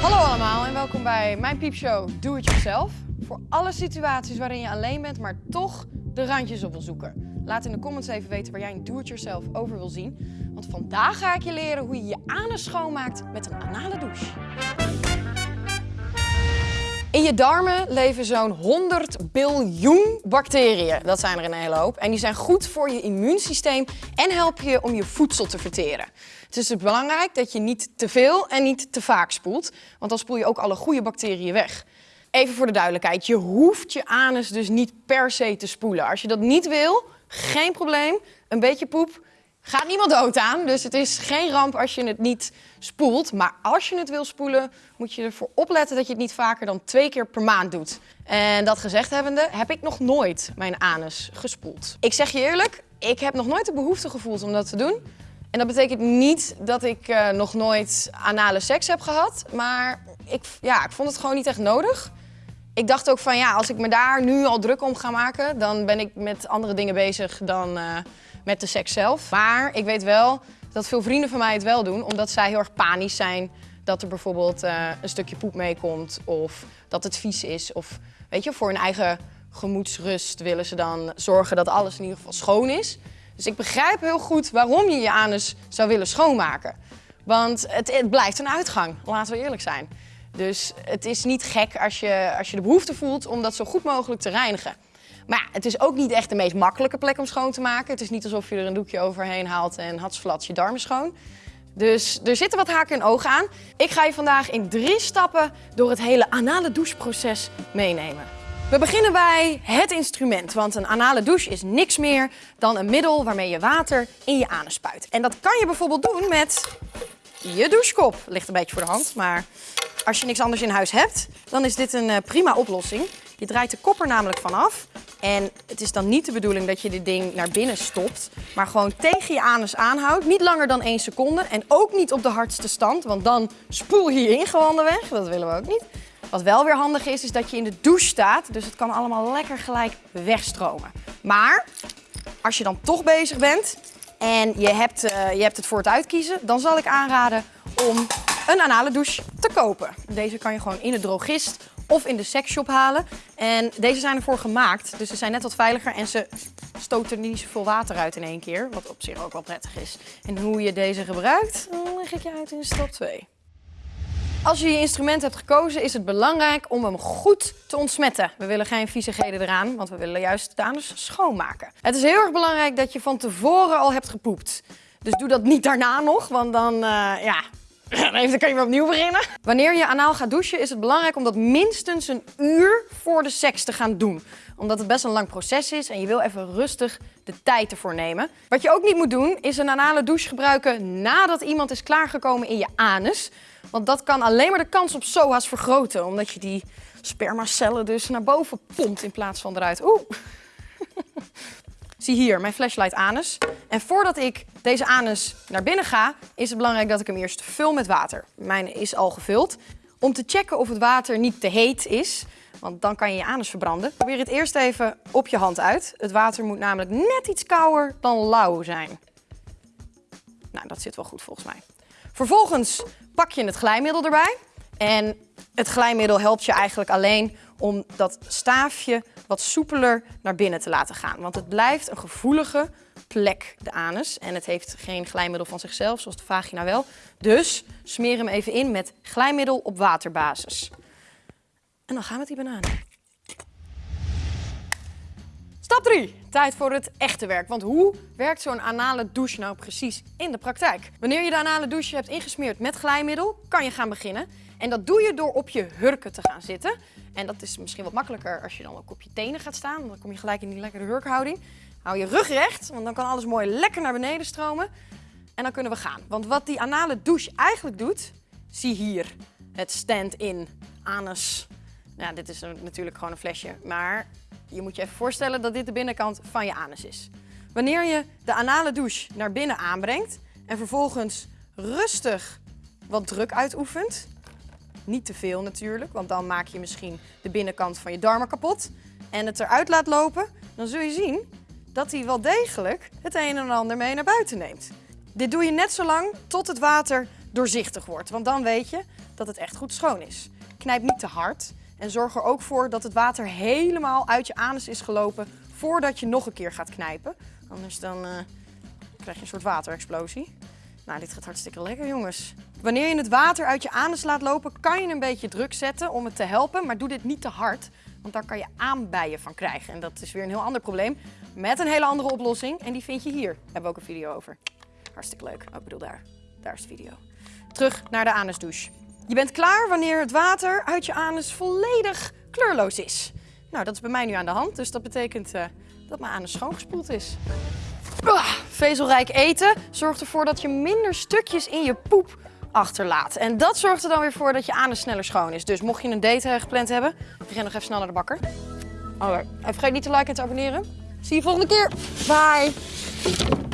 Hallo allemaal en welkom bij mijn piepshow Doe Het Yourself. Voor alle situaties waarin je alleen bent, maar toch de randjes op wil zoeken. Laat in de comments even weten waar jij een Do-It-Yourself over wil zien. Want vandaag ga ik je leren hoe je je anus schoonmaakt met een anale douche. In je darmen leven zo'n 100 biljoen bacteriën. Dat zijn er een hele hoop. En die zijn goed voor je immuunsysteem en helpen je om je voedsel te verteren. Het is dus belangrijk dat je niet te veel en niet te vaak spoelt, want dan spoel je ook alle goede bacteriën weg. Even voor de duidelijkheid, je hoeft je anus dus niet per se te spoelen. Als je dat niet wil, geen probleem. Een beetje poep gaat niemand dood aan, dus het is geen ramp als je het niet spoelt. Maar als je het wil spoelen, moet je ervoor opletten dat je het niet vaker dan twee keer per maand doet. En dat gezegd hebbende, heb ik nog nooit mijn anus gespoeld. Ik zeg je eerlijk, ik heb nog nooit de behoefte gevoeld om dat te doen. En dat betekent niet dat ik uh, nog nooit anale seks heb gehad, maar ik, ja, ik vond het gewoon niet echt nodig. Ik dacht ook van ja, als ik me daar nu al druk om ga maken, dan ben ik met andere dingen bezig dan uh, met de seks zelf. Maar ik weet wel dat veel vrienden van mij het wel doen, omdat zij heel erg panisch zijn dat er bijvoorbeeld uh, een stukje poep meekomt of dat het vies is. Of weet je, voor hun eigen gemoedsrust willen ze dan zorgen dat alles in ieder geval schoon is. Dus ik begrijp heel goed waarom je je anus zou willen schoonmaken. Want het, het, blijft een uitgang, laten we eerlijk zijn. Dus het is niet gek als je, als je de behoefte voelt om dat zo goed mogelijk te reinigen. Maar het is ook niet echt de meest makkelijke plek om schoon te maken. Het is niet alsof je er een doekje overheen haalt en hatsflats je darmen schoon. Dus er zitten wat haken en ogen aan. Ik ga je vandaag in drie stappen door het hele anale doucheproces meenemen. We beginnen bij het instrument, want een anale douche is niks meer dan een middel waarmee je water in je anus spuit. En dat kan je bijvoorbeeld doen met je douchekop. Ligt een beetje voor de hand, maar als je niks anders in huis hebt, dan is dit een eh, prima oplossing. Je draait de kop er namelijk vanaf. En het is dan niet de bedoeling dat je dit ding naar binnen stopt, maar gewoon tegen je anus aanhoudt. Niet langer dan één seconde en ook niet op de hardste stand, want dan spoel je je ingewanden weg. Dat willen we ook niet. Wat wel weer handig is, is dat je in de douche staat. Dus het kan allemaal lekker gelijk wegstromen. Maar als je dan toch bezig bent en je hebt, uh, je hebt het voor het uitkiezen, dan zal ik aanraden om een anale douche te kopen. Deze kan je gewoon in de drogist of in de sexshop halen. En deze zijn ervoor gemaakt, dus ze zijn net wat veiliger en ze stoten niet zoveel water uit in één keer. Wat op zich ook wel prettig is. En hoe je deze gebruikt, leg ik je uit in stap 2. Als je je instrument hebt gekozen, is het belangrijk om hem goed te ontsmetten. We willen geen viezigheden eraan, want we willen juist de anus schoonmaken. Het is heel erg belangrijk dat je van tevoren al hebt gepoept. Dus doe dat niet daarna nog, want dan, uh, ja, dan kan je weer opnieuw beginnen. Wanneer je anaal gaat douchen, is het belangrijk om dat minstens een uur voor de seks te gaan doen. Omdat het best een lang proces is en je wil even rustig de tijd ervoor nemen. Wat je ook niet moet doen, is een anale douche gebruiken nadat iemand is klaargekomen in je anus. Want dat kan alleen maar de kans op SOA's vergroten, omdat je die spermacellen dus naar boven pompt in plaats van eruit. Oeh. Zie hier, mijn flashlight anus. En voordat ik deze anus naar binnen ga, is het belangrijk dat ik hem eerst vul met water. Mijn is al gevuld. Om te checken of het water niet te heet is, want dan kan je je anus verbranden. Probeer het eerst even op je hand uit. Het water moet namelijk net iets kouder dan lauw zijn. Nou, dat zit wel goed volgens mij. Vervolgens pak je het glijmiddel erbij. En het glijmiddel helpt je eigenlijk alleen om dat staafje wat soepeler naar binnen te laten gaan. Want het blijft een gevoelige plek, de anus. En het heeft geen glijmiddel van zichzelf, zoals de vagina wel. Dus smeer hem even in met glijmiddel op waterbasis. En dan gaan we met die bananen. Stap 3. Tijd voor het echte werk. Want hoe werkt zo'n anale douche nou precies in de praktijk? Wanneer je de anale douche hebt ingesmeerd met glijmiddel, kan je gaan beginnen. En dat doe je door op je hurken te gaan zitten. En dat is misschien wat makkelijker als je dan ook op je tenen gaat staan. Dan kom je gelijk in die lekkere hurkhouding. Hou je rug recht, want dan kan alles mooi lekker naar beneden stromen. En dan kunnen we gaan. Want wat die anale douche eigenlijk doet, zie hier. Het stand-in anus. Ja, dit is natuurlijk gewoon een flesje, maar je moet je even voorstellen dat dit de binnenkant van je anus is. Wanneer je de anale douche naar binnen aanbrengt en vervolgens rustig wat druk uitoefent, niet te veel natuurlijk, want dan maak je misschien de binnenkant van je darmen kapot, en het eruit laat lopen, dan zul je zien dat hij wel degelijk het een en ander mee naar buiten neemt. Dit doe je net zo lang tot het water doorzichtig wordt. Want dan weet je dat het echt goed schoon is. Knijp niet te hard en zorg er ook voor dat het water helemaal uit je anus is gelopen voordat je nog een keer gaat knijpen. Anders dan eh, krijg je een soort waterexplosie. Nou, dit gaat hartstikke lekker, jongens. Wanneer je het water uit je anus laat lopen, kan je een beetje druk zetten om het te helpen. Maar doe dit niet te hard, want daar kan je aanbijen van krijgen. En dat is weer een heel ander probleem. Met een hele andere oplossing. En die vind je hier. Daar hebben we ook een video over. Hartstikke leuk. Oh, ik bedoel daar. Daar is de video. Terug naar de anusdouche. Je bent klaar wanneer het water uit je anus volledig kleurloos is. Nou, dat is bij mij nu aan de hand. Dus dat betekent uh, dat mijn anus schoongespoeld is. Ah, vezelrijk eten zorgt ervoor dat je minder stukjes in je poep achterlaat. En dat zorgt er dan weer voor dat je anus sneller schoon is. Dus mocht je een date uh, gepland hebben, ren nog even snel naar de bakker. Oh, en vergeet niet te liken en te abonneren. Zie je volgende keer. Bye!